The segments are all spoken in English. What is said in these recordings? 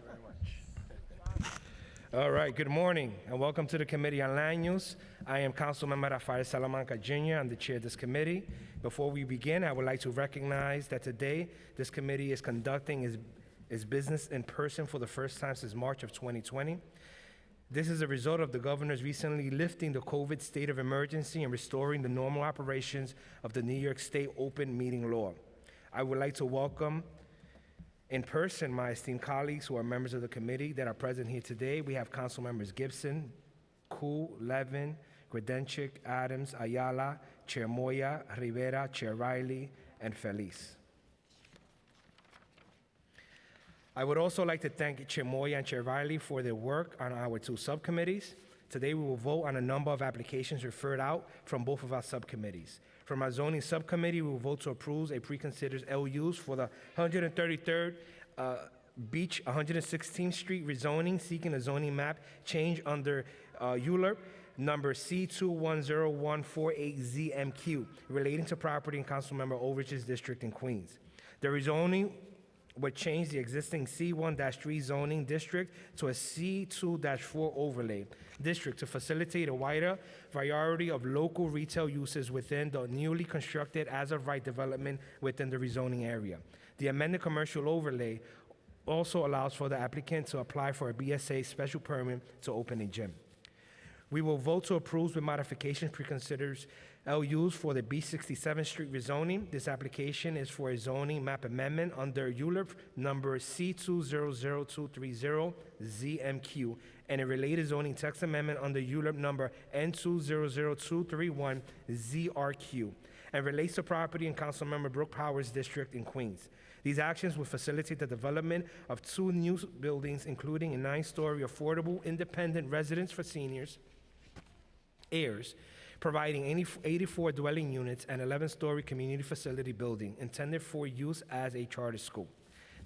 very much. All right, good morning, and welcome to the Committee on Land Use. I am Councilmember Rafael Salamanca Jr., I'm the chair of this committee. Before we begin, I would like to recognize that today, this committee is conducting its, its business in person for the first time since March of 2020. This is a result of the governor's recently lifting the COVID state of emergency and restoring the normal operations of the New York State open meeting law. I would like to welcome in person my esteemed colleagues who are members of the committee that are present here today. We have council members Gibson, Koo, Levin, Grodenchik, Adams, Ayala, Chair Moya, Rivera, Chair Riley, and Feliz. I would also like to thank Chair Moya and Chair Riley for their work on our two subcommittees. Today, we will vote on a number of applications referred out from both of our subcommittees. From our zoning subcommittee, we will vote to approve a preconsidered LUs for the 133rd uh, Beach 116th Street rezoning, seeking a zoning map change under uh, number C210148ZMQ relating to property in Councilmember Overidge's district in Queens. The rezoning would change the existing C1-3 zoning district to a C2-4 overlay district to facilitate a wider variety of local retail uses within the newly constructed as-of-right development within the rezoning area. The amended commercial overlay also allows for the applicant to apply for a BSA special permit to open a gym. We will vote to approve with modifications pre-considers LUs for the B67 Street rezoning. This application is for a zoning map amendment under ULURP number C200230ZMQ and a related zoning text amendment under ULURP number N200231ZRQ and relates to property in Councilmember Brooks-Powers District in Queens. These actions will facilitate the development of two new buildings, including a nine-story affordable independent residence for seniors, heirs, providing 84 dwelling units and 11-story community facility building intended for use as a charter school.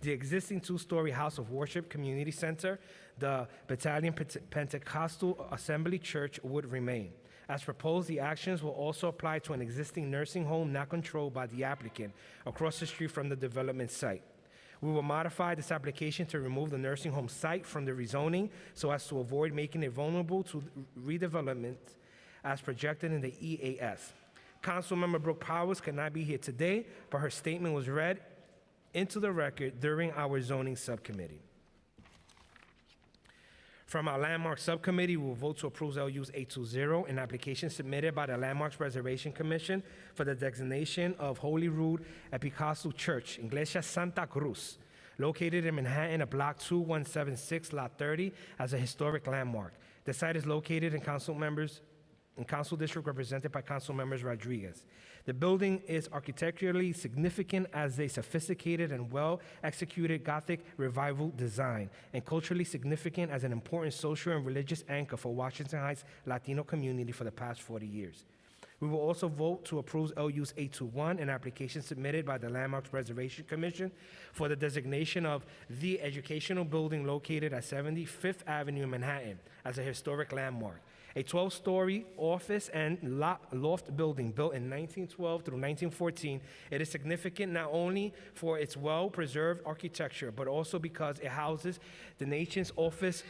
The existing two-story house of worship community center, the Battalion Pentecostal Assembly Church would remain. As proposed, the actions will also apply to an existing nursing home not controlled by the applicant across the street from the development site. We will modify this application to remove the nursing home site from the rezoning so as to avoid making it vulnerable to redevelopment as projected in the EAS. Councilmember Brooks-Powers cannot be here today, but her statement was read into the record during our zoning subcommittee. From our Landmark Subcommittee, we will vote to approve LUs 820, an application submitted by the Landmarks Preservation Commission for the designation of Holy Rood Episcopal Church, Iglesia Santa Cruz, located in Manhattan at Block 2176, Lot 30, as a historic landmark. The site is located in council members in council district represented by council members Rodriguez. The building is architecturally significant as a sophisticated and well executed Gothic revival design, and culturally significant as an important social and religious anchor for Washington Heights Latino community for the past 40 years. We will also vote to approve LUs 821, an application submitted by the Landmarks Preservation Commission for the designation of the educational building located at 75th Avenue in Manhattan as a historic landmark a 12 story office and loft building built in 1912 through 1914. It is significant not only for its well preserved architecture, but also because it houses the nation's office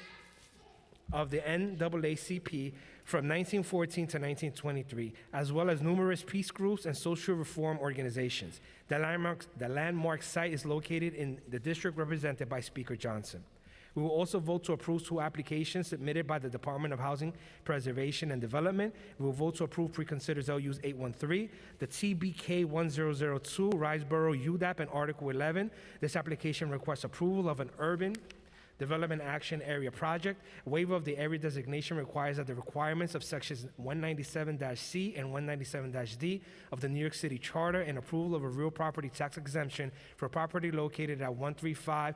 of the NAACP from 1914 to 1923, as well as numerous peace groups and social reform organizations. The landmark, the landmark site is located in the district represented by Speaker Johnson. We will also vote to approve two applications submitted by the Department of Housing Preservation and Development. We will vote to approve pre-considers LUs 813, the TBK 1002, Riseboro UDAP, and Article 11. This application requests approval of an urban Development Action Area Project. Waiver of the area designation requires that the requirements of sections 197-C and 197-D of the New York City Charter and approval of a real property tax exemption for property located at 135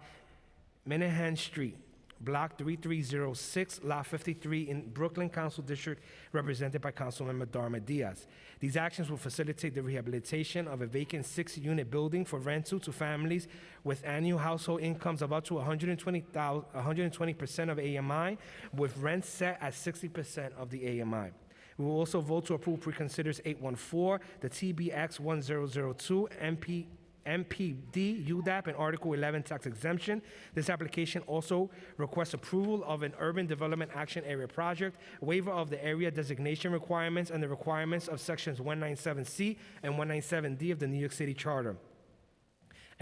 Menahan Street, Block 3306, Lot 53 in Brooklyn Council District, represented by Councilmember Darma Diaz. These actions will facilitate the rehabilitation of a vacant six-unit building for rental to families with annual household incomes of up to 120,000 120% of AMI, with rent set at 60% of the AMI. We will also vote to approve pre-considers 814, the TBX 1002, MP MPD, UDAP, and Article 11 tax exemption. This application also requests approval of an Urban Development Action Area project, waiver of the area designation requirements and the requirements of Sections 197C and 197D of the New York City Charter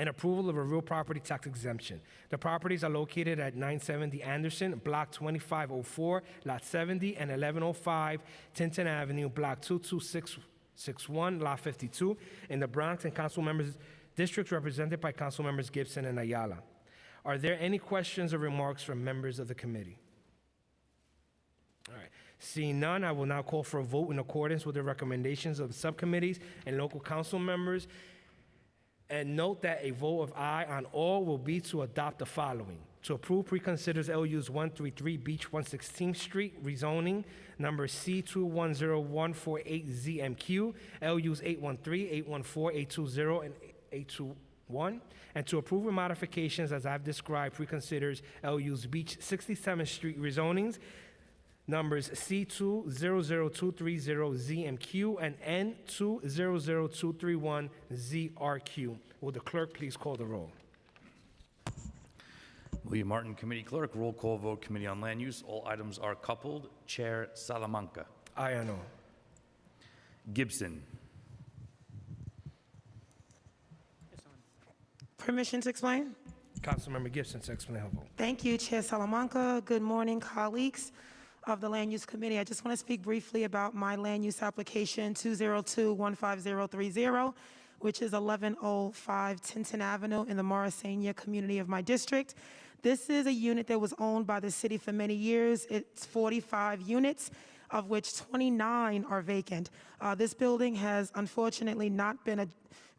and approval of a real property tax exemption. The properties are located at 970 Anderson, Block 2504, Lot 70, and 1105 Tinton Avenue, Block 22661, Lot 52, in the Bronx, and council members, districts represented by council members Gibson and Ayala. Are there any questions or remarks from members of the committee? All right. Seeing none, I will now call for a vote in accordance with the recommendations of the subcommittees and local council members. And note that a vote of aye on all will be to adopt the following. To approve preconsiders LUs 133 Beach 116th Street rezoning, number C210148ZMQ, LUs 813, 814, 820, and 821. And to approve with modifications as I've described preconsiders LUs Beach 67th Street rezonings, numbers C200230ZMQ and N200231ZRQ. Will the clerk please call the roll? William Martin, Committee Clerk, roll call vote, Committee on Land Use. All items are coupled. Chair Salamanca. Or? Gibson. Permission to explain? Councilmember Gibson to explain her vote. Thank you, Chair Salamanca. Good morning, colleagues of the Land Use Committee. I just want to speak briefly about my land use application 202-15030, which is 1105 Tinton Avenue in the Morrisania community of my district. This is a unit that was owned by the city for many years. It's 45 units of which 29 are vacant. Uh, this building has unfortunately not been a,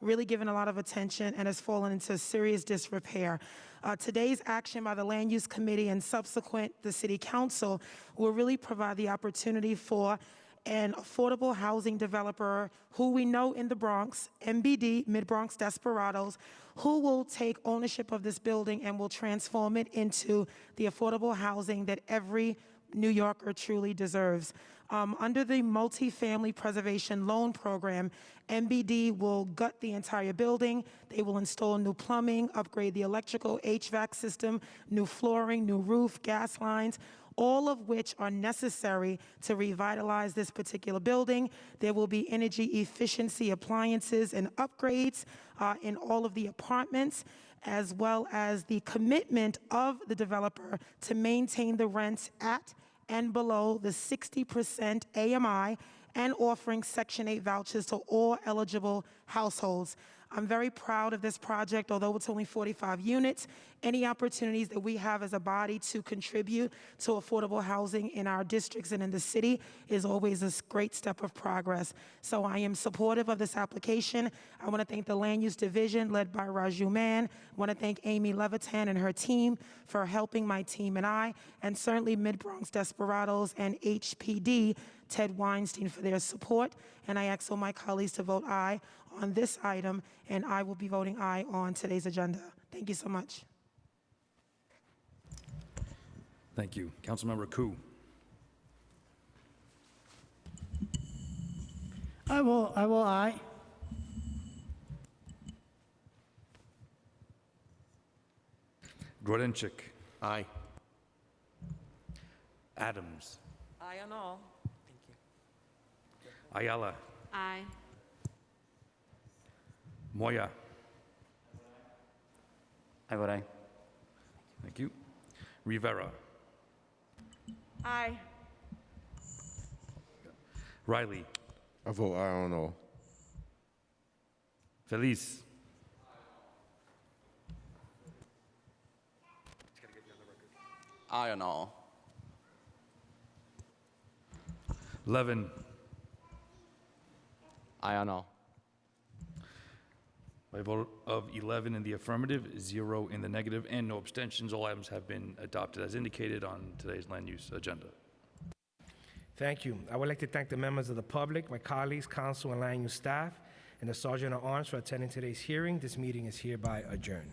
really given a lot of attention and has fallen into serious disrepair. Uh, today's action by the Land Use Committee and subsequent the City Council will really provide the opportunity for an affordable housing developer who we know in the Bronx, MBD, Mid Bronx Desperados, who will take ownership of this building and will transform it into the affordable housing that every New Yorker truly deserves. Um, under the Multifamily Preservation Loan Program, MBD will gut the entire building. They will install new plumbing, upgrade the electrical HVAC system, new flooring, new roof, gas lines, all of which are necessary to revitalize this particular building. There will be energy efficiency appliances and upgrades uh, in all of the apartments as well as the commitment of the developer to maintain the rents at and below the 60% AMI and offering Section 8 vouchers to all eligible households. I'm very proud of this project, although it's only 45 units. Any opportunities that we have as a body to contribute to affordable housing in our districts and in the city is always a great step of progress. So I am supportive of this application. I want to thank the Land Use Division led by Raju Mann. I want to thank Amy Levitan and her team for helping my team and I, and certainly Mid Bronx Desperados and HPD Ted Weinstein for their support. And I ask all my colleagues to vote aye on this item, and I will be voting aye on today's agenda. Thank you so much. Thank you. Councilmember Koo. I will, I will, aye. Grodenchik. Aye. Adams. Aye on all. Ayala. Aye. Moya. I vote aye. Thank you. Rivera. Aye. Riley. I vote aye on all. Feliz. Aye on all. Levin. Aye on all. By a vote of 11 in the affirmative, zero in the negative, and no abstentions, all items have been adopted as indicated on today's land use agenda. Thank you. I would like to thank the members of the public, my colleagues, council, and land use staff, and the Sergeant at Arms for attending today's hearing. This meeting is hereby adjourned.